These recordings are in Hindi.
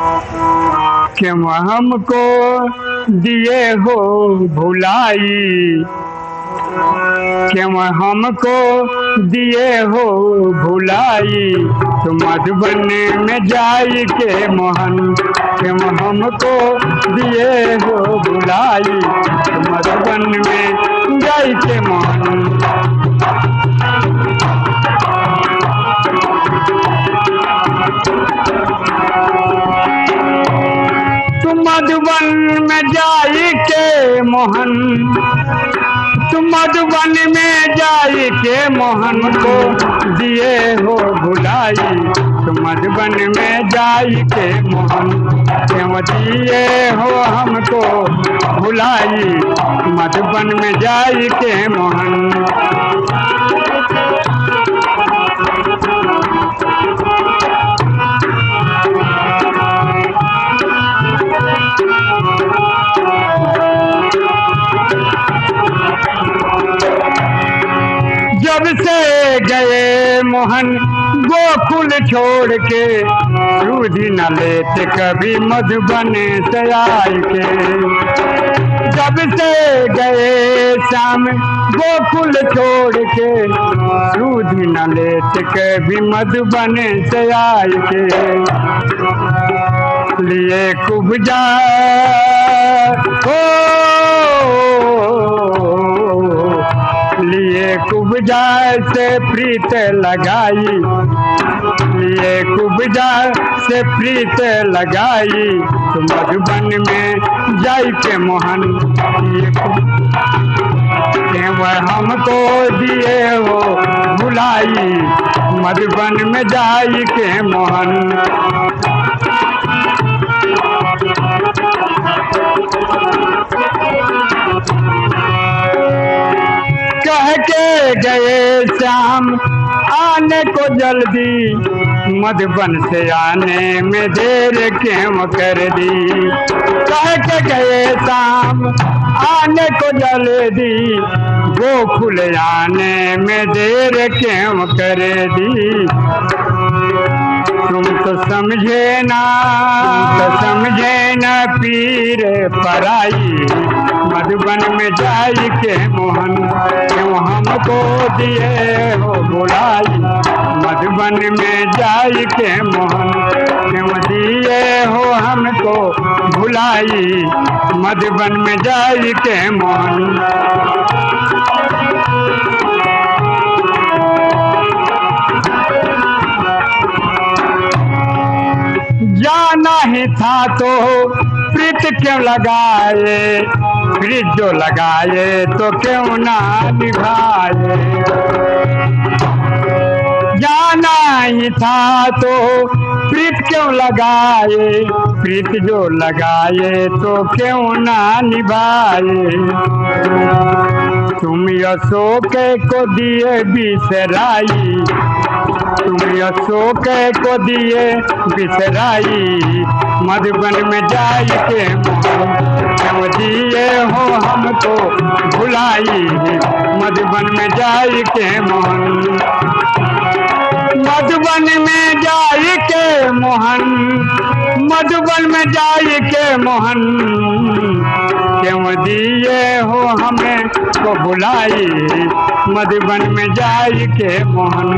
क्यों हमको दिए हो भुलाई? क्यों हमको दिए हो भुलाई? तो मधुबन में जाई के मोहन। क्यों हमको दिए हो भुलाई? तो मधुबन में जाई के मोहन। मधुबन में जाई के मोहन। तू मधुबन में जाई के मोहन को दिए हो भुलाई। तू मधुबन में जाई के मोहन क्यों दिए हो हमको भुलाई? मधुबन में जाई के मोहन। गए मोहन, गोकुल छोड़ के रूधि न लेते कभी मधुबन से आए के जब से गए शाम गोकुल छोड़ के रूधि न लेते कभी मधुबन से आए के लिए कुबजा हो कुबजा से प्रीत लगाई। लिए कुबजा से प्रीत लगाई। तो मधुबन में जाई के मोहन। वह हमको दिए हो भुलाई। मधुबन में जाई के मोहन। के गए श्याम आने को जल्दी, मधुबन से आने में देर क्यों कर दी? कह के गए शाम, आने को जल्दी गोकुल आने में देर क्यों कर दी? तुम तो समझे ना तो समझे ना पीर पराई। मधुबन में जाई के मोहन क्यों हमको दिए हो बुलाई मधुबन में जाई के मोहन, क्यों दिए हो हमको भुलाई। मधुबन में जाई के मोहन। जाना ही था तो प्रीत क्यों लगाए? प्रीत जो लगाए तो क्यों ना निभाए? जाना ही था तो प्रीत क्यों लगाए? प्रीत जो लगाए तो क्यों ना निभाए? तुम अशोक को दिए बिसराई। तुम अशोक को दिए बिसराई। मधुबन में जाई के दिए हो हमको भुलाई मधुबन में जाई के मोहन। मधुबन में जाई के मोहन। मधुबन में जाई के मोहन। क्यों दिए हो हमें को बुलाई मधुबन में जाई के मोहन।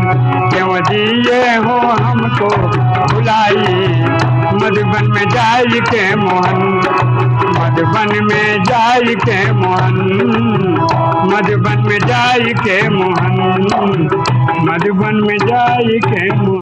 क्यों दिए हो हमको बुलाई मधुबन में जाई के मोहन। मधुबन में जाई के मोहन। मधुबन में जाई के मोहन। मधुबन में जाई के मोहन।